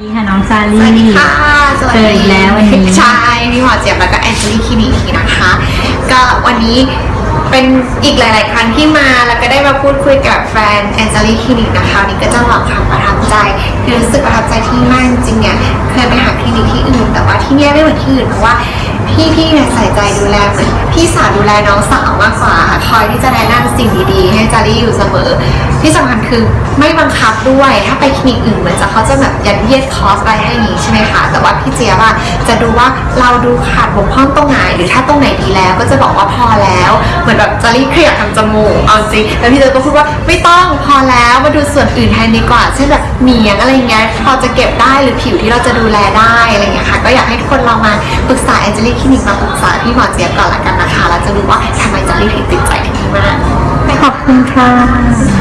ดีค่ะน้องซาสลี่สวัสดีค่ะ สวัสเจออีกแล้ววันนี้ ใช่พี่หมอเจี๊ยบแล้วก็แอนเจลี่คลินิกนะคะ ก็วันนี้เป็นอีกหลาย ๆ ครั้งที่มาแล้วก็ได้มาพูดคุยกับแฟนแอนเจลี่คลินิกนะคะวันนี้ก็จะบอกความประทับใจคือรู้สึกประทับใจที่นี่มากจริงๆเนี่ยเคยไปหาคลินิกที่อื่น แต่ว่าที่เนี่ยไม่เหมือนที่อื่นเพราะว่าพี่พี่ๆเนี่ยใส่ใจดูแลเหมือนพี่สาวดูแลน้องสาวมากกว่าค่ะคอยที่จะแนะ รี่อยู่เสมอ ที่สำคัญคือไม่บังคับด้วย ถ้าไปคลินิกอื่นเหมือนจะเขาจะแบบยัดเยียดคอสอะไรให้นี้ใช่ไหมคะ แต่ว่าพี่เจี๊ยบอะจะดูว่าเราดูขาดบกพร่องตรงไหน หรือถ้าตรงไหนดีแล้วก็จะบอกว่าพอแล้ว เหมือนแบบจารีเครียดทำจมูกเอาจริงแล้วพี่เจี๊ยบก็พูดว่าไม่ต้องพอแล้วมาดูส่วนอื่นแทนดีกว่า เช่นแบบเหนียงอะไรเงี้ยพอจะเก็บได้หรือผิวที่เราจะดูแลได้อะไรเงี้ยค่ะ ก็อยากให้ทุกคนลองมาปรึกษาแอนเจลี่คลินิกมาปรึกษาพี่หมอเจี๊ยบก่อนละกันนะคะแล้วจะรู้ว่าทำไมจารี่ถึงติดใจที่นี่มาก คุณค่ะ